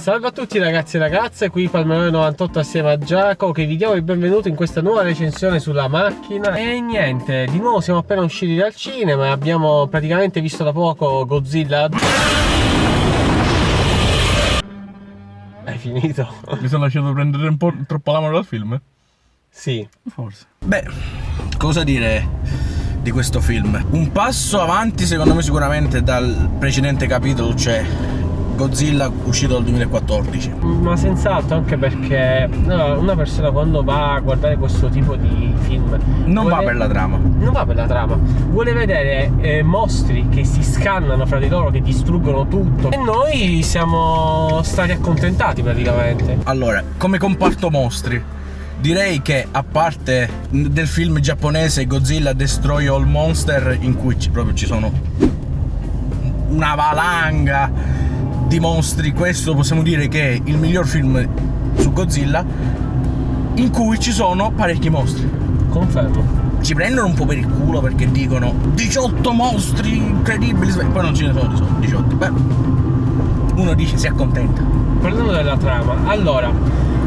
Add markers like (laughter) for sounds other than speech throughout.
Salve a tutti ragazzi e ragazze, qui Palmerone98 assieme a Giacomo che vi diamo il benvenuto in questa nuova recensione sulla macchina E niente, di nuovo siamo appena usciti dal cinema e abbiamo praticamente visto da poco Godzilla Hai finito? Mi sono lasciato prendere un po' troppo la mano dal film? Sì Forse Beh, cosa dire di questo film? Un passo avanti secondo me sicuramente dal precedente capitolo, cioè Godzilla uscito nel 2014. Ma senz'altro anche perché no, una persona quando va a guardare questo tipo di film Non vuole- va per la trama. Non va per la trama, vuole vedere eh, mostri che si scannano fra di loro, che distruggono tutto. E noi siamo stati accontentati praticamente. Allora, come comparto mostri, direi che a parte del film giapponese Godzilla Destroy All Monster, in cui ci- proprio ci sono una valanga di mostri, questo possiamo dire che è il miglior film su Godzilla, in cui ci sono parecchi mostri. Confermo. ci prendono un po' per il culo perché dicono 18 mostri incredibili, poi non ce ne sono 18. Beh, uno dice si accontenta. Parlando della trama, allora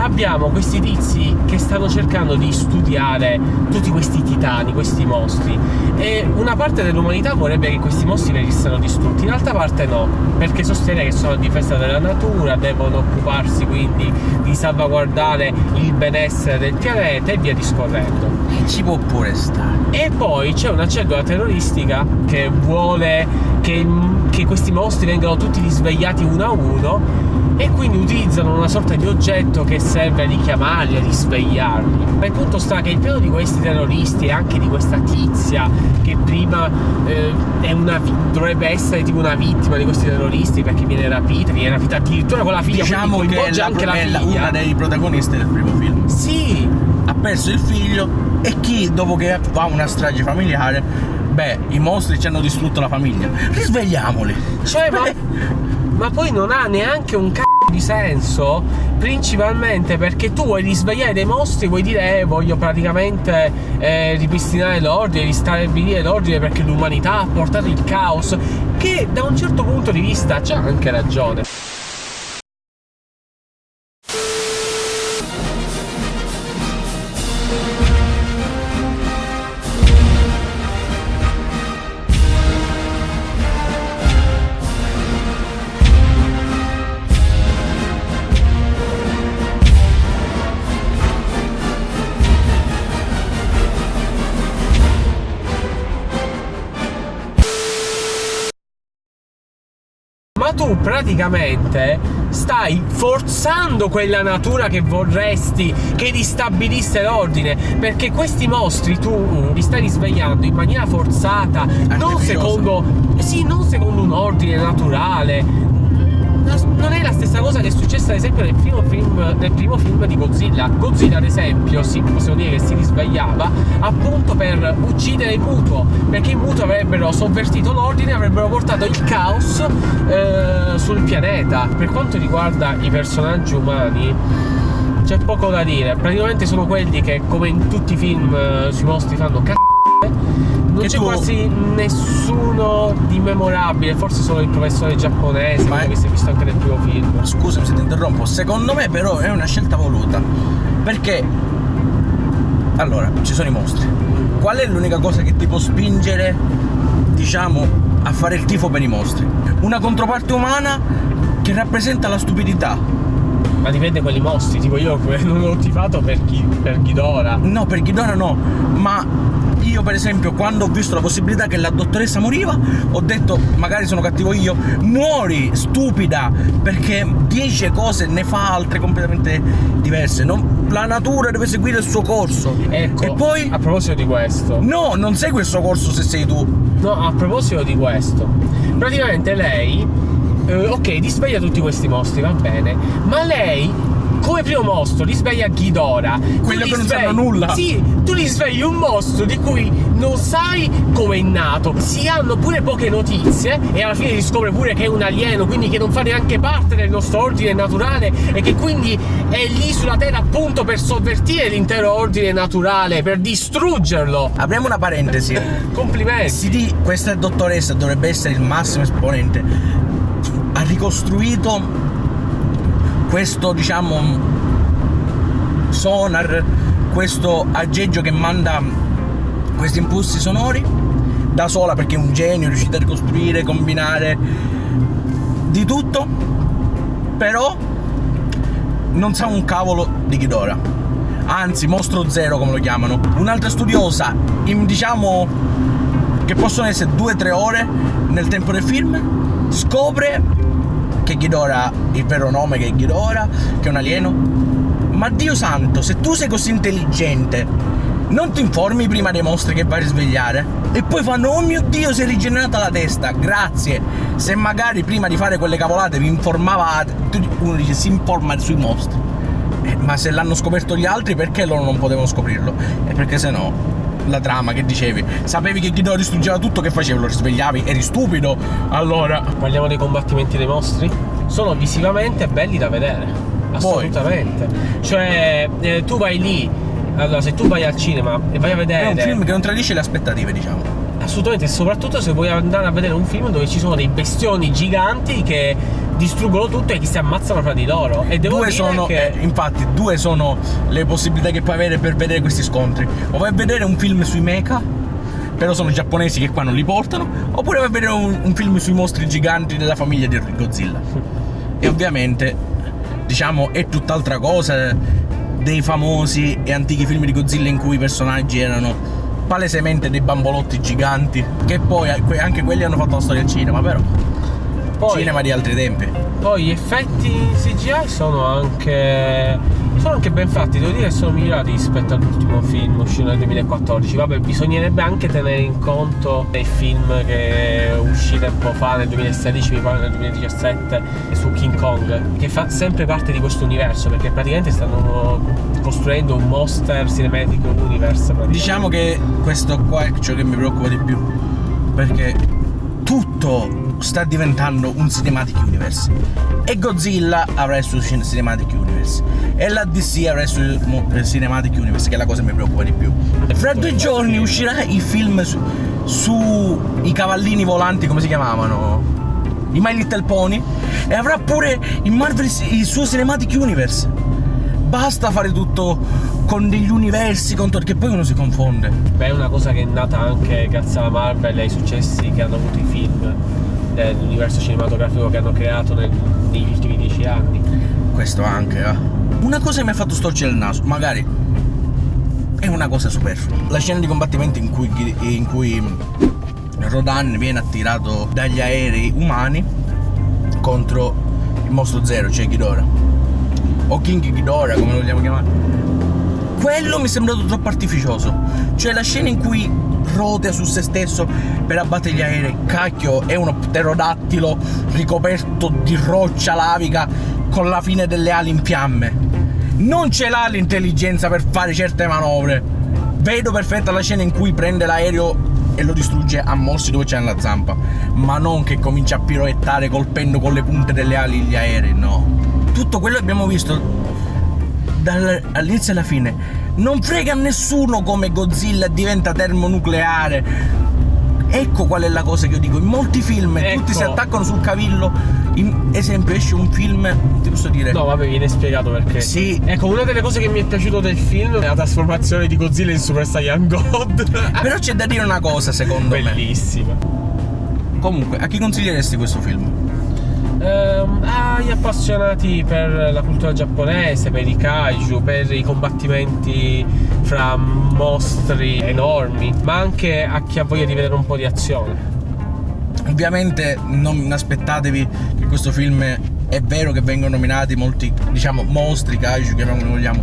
abbiamo questi tizi che stanno cercando di studiare tutti questi titani, questi mostri. E una parte dell'umanità vorrebbe che questi mostri venissero distrutti, l'altra parte no, perché sostiene che sono a difesa della natura, devono occuparsi quindi di salvaguardare il benessere del pianeta e via discorrendo. E ci può pure stare. E poi c'è una cellula terroristica che vuole che, che questi mostri vengano tutti risvegliati uno a uno e quindi utilizzano una sorta di oggetto che serve a richiamarli, a risvegliarli. Ma il punto sta che il piano di questi terroristi e anche di questa tizia che prima eh, è una dovrebbe essere tipo una vittima di questi terroristi perché viene rapita, viene rapita addirittura con la figlia, Diciamo quindi che la- anche la figlia. una dei protagonisti del primo film. Sì, Ha perso il figlio e chi dopo che fa una strage familiare, beh, i mostri ci hanno distrutto la famiglia. Risvegliamoli. Cioè, ma, ma poi non ha neanche un c***o di senso, principalmente perché tu vuoi risvegliare dei mostri, vuoi dire eh, voglio praticamente eh, ripristinare l'ordine, ristabilire l'ordine perché l'umanità ha portato il caos, che da un certo punto di vista c'ha anche ragione. Ma tu praticamente stai forzando quella natura che vorresti che ristabilisse l'ordine, perché questi mostri tu li stai risvegliando in maniera forzata, non secondo sì, non secondo un ordine naturale. Non è la stessa cosa che è successa ad esempio nel primo film, nel primo film di Godzilla. Godzilla ad esempio, sì, possiamo dire che si risvegliava appunto per uccidere il mutuo, perché i mutuo avrebbero sovvertito l'ordine avrebbero portato il caos eh, sul pianeta. Per quanto riguarda i personaggi umani, c'è poco da dire. Praticamente sono quelli che, come in tutti i film eh, sui mostri, fanno c***o. Non c'è tu- quasi nessuno di memorabile, forse solo il professore giapponese, Ma è- che si è visto anche nel primo film. Scusami se ti interrompo, secondo me però è una scelta voluta. Perché allora, ci sono i mostri. Qual è l'unica cosa che ti può spingere, diciamo, a fare il tifo per i mostri? Una controparte umana che rappresenta la stupidità. Ma dipende quelli mostri, tipo io (laughs) non ho tifato per, chi, per Ghidorah. No, per Ghidorah no, ma io per esempio quando ho visto la possibilità che la dottoressa moriva, ho detto magari sono cattivo io, muori stupida, perché dice cose, ne fa altre completamente diverse. non- la natura deve seguire il suo corso. Ecco, e poi a proposito di questo, No, non segui il suo corso se sei tu. no, a proposito di questo, praticamente lei, eh, ok, risveglia tutti questi mostri, va bene, ma lei come primo mostro risveglia Ghidorah. Quello che non sanno nulla. Sì, tu risvegli un mostro di cui non sai come è nato. Si hanno pure poche notizie e alla fine si scopre pure che è un alieno, quindi che non fa neanche parte del nostro ordine naturale e che quindi è lì sulla Terra appunto per sovvertire l'intero ordine naturale, per distruggerlo. Apriamo una parentesi. Complimenti. Si di questa dottoressa dovrebbe essere il massimo esponente. Ha ricostruito questo diciamo sonar, questo aggeggio che manda questi impulsi sonori da sola perché è un genio, è riuscito a ricostruire, combinare di tutto, però non sa un cavolo di Ghidorah. Anzi, mostro zero come lo chiamano. Un'altra studiosa, in, diciamo che possono essere 2-3 ore nel tempo del film, scopre che Ghidorah, il vero nome che è Ghidorah, che è un alieno. Ma Dio santo, se tu sei così intelligente, non ti informi prima dei mostri che vai a risvegliare? E poi fanno, oh mio Dio, si è rigenerata la testa, grazie. Se magari prima di fare quelle cavolate vi informavate, uno dice si informa sui mostri. Eh, ma se l'hanno scoperto gli altri, perché loro non potevano scoprirlo? E perché se no, la trama che dicevi, sapevi che Ghidorah distruggeva tutto, che facevi? Lo risvegliavi? Eri stupido? Allora... Parliamo dei combattimenti dei mostri? Sono visivamente belli da vedere. Assolutamente. Poi. Cioè, eh, tu vai lì allora, se tu vai al cinema e vai a vedere. È un film che non tradisce le aspettative, diciamo. Assolutamente, soprattutto se vuoi andare a vedere un film dove ci sono dei bestioni giganti che distruggono tutto e che si ammazzano fra di loro. E devo due dire sono, che... eh, infatti, due sono le possibilità che puoi avere per vedere questi scontri. O vai a vedere un film sui mecha, però sono giapponesi che qua non li portano, oppure vai a vedere un, un film sui mostri giganti della famiglia di Godzilla. e ovviamente, diciamo, è tutt'altra cosa dei famosi e antichi film di Godzilla in cui i personaggi erano palesemente dei bambolotti giganti, che poi anche quelli hanno fatto la storia al cinema, però. Poi, cinema di altri tempi. Poi gli effetti CGI sono anche sono anche ben fatti, devo dire che sono migliorati rispetto all'ultimo film uscito nel 2014. Vabbè, bisognerebbe anche tenere in conto dei film che uscì tempo fa, nel 2016, mi pare nel 2017, su King Kong, che fa sempre parte di questo universo, perché praticamente stanno costruendo un Monster Cinematic Universe. Diciamo che questo qua è ciò che mi preoccupa di più, perché tutto sta diventando un Cinematic Universe. E Godzilla avrà il suo Cinematic Universe. E la DC avrà il suo Cinematic Universe, che è la cosa che mi preoccupa di più. Fra due giorni uscirà il film su, su i cavallini volanti, come si chiamavano? I My Little Pony. E avrà pure il Marvel il suo Cinematic Universe. Basta fare tutto con degli universi, con che poi uno si confonde. Beh, è una cosa che è nata anche grazie alla Marvel e ai successi che hanno avuto i film dell'universo cinematografico che hanno creato nel, negli ultimi dieci anni. Questo anche, eh. Una cosa che mi ha fatto storcere il naso, magari è una cosa superflua. La scena di combattimento in cui, in cui Rodan viene attirato dagli aerei umani contro il mostro zero, cioè Ghidorah. O King Ghidorah, come lo vogliamo chiamare. Quello mi è sembrato troppo artificioso. Cioè la scena in cui rotea su se stesso per abbattere gli aerei. Cacchio, è uno pterodattilo ricoperto di roccia lavica con la fine delle ali in fiamme. Non ce l'ha l'intelligenza per fare certe manovre. Vedo perfetta la scena in cui prende l'aereo e lo distrugge a morsi dove c'è la zampa, ma non che comincia a piroettare colpendo con le punte delle ali gli aerei, no. Tutto quello che abbiamo visto dall'inizio alla fine non frega a nessuno come Godzilla diventa termonucleare. Ecco qual è la cosa che io dico. In molti film ecco. tutti si attaccano sul cavillo. In esempio, esce un film, ti posso dire. No, vabbè, viene spiegato perché. Sì. Ecco, una delle cose che mi è piaciuto del film è la trasformazione di Godzilla in Super Saiyan God. (laughs) Però c'è da dire una cosa, secondo Bellissima. me. Bellissima. Comunque, a chi consiglieresti questo film? ehm, agli appassionati per la cultura giapponese, per i kaiju, per i combattimenti fra mostri enormi, ma anche a chi ha voglia di vedere un po' di azione. Ovviamente non aspettatevi che questo film è vero che vengono nominati molti, diciamo, mostri, kaiju, chiamiamoli vogliamo,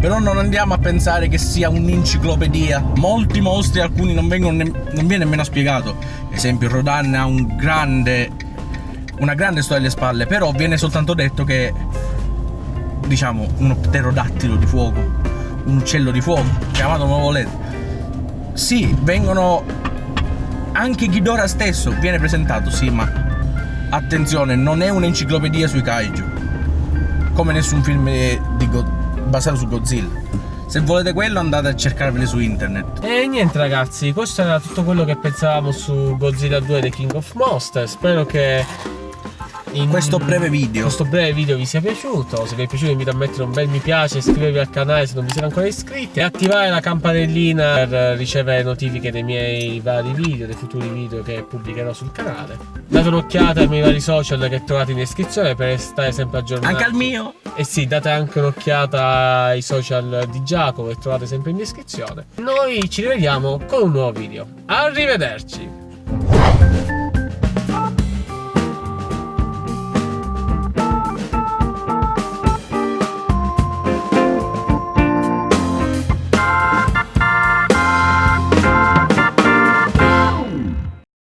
però non andiamo a pensare che sia un'enciclopedia. Molti mostri, alcuni non, vengono ne- non viene nemmeno spiegato. Ad esempio, Rodan ha un grande una grande storia alle spalle, però viene soltanto detto che diciamo uno pterodattilo di fuoco, un uccello di fuoco, chiamato come volete. Sì, vengono anche Ghidorah stesso viene presentato, sì, ma attenzione, non è un'enciclopedia sui kaiju. Come nessun film basato su Godzilla. Se volete quello andate a cercarveli su internet. E niente ragazzi, questo era tutto quello che pensavamo su Godzilla 2 The King of Monsters. Spero che in- questo breve video. questo breve video vi sia piaciuto. Se vi è piaciuto, vi invito a mettere un bel mi piace, iscrivervi al canale se non vi siete ancora iscritti e attivare la campanellina per ricevere notifiche dei miei vari video, dei futuri video che pubblicherò sul canale. Date un'occhiata ai miei vari social che trovate in descrizione per stare sempre aggiornati. Anche al mio. E sì, date anche un'occhiata ai social di Giacomo che trovate sempre in descrizione. Noi ci rivediamo con un nuovo video. Arrivederci!